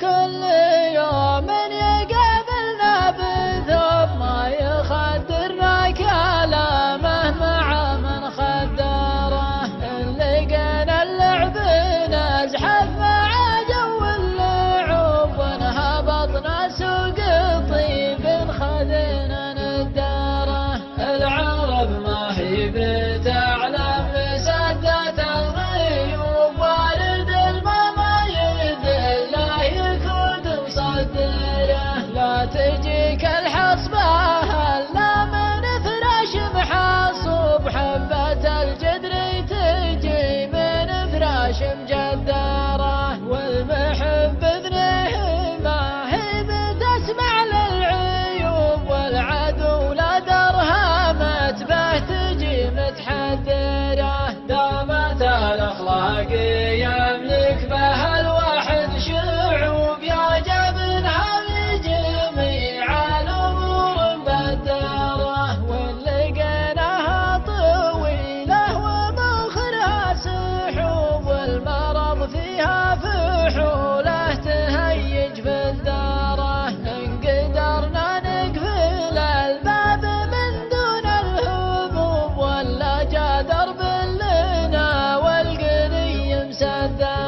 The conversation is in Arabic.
كل يوم يقابلنا بذوب ما يخدرنا كلامه مع من خدره اللي قنا اللعب نزحه 自己。nada.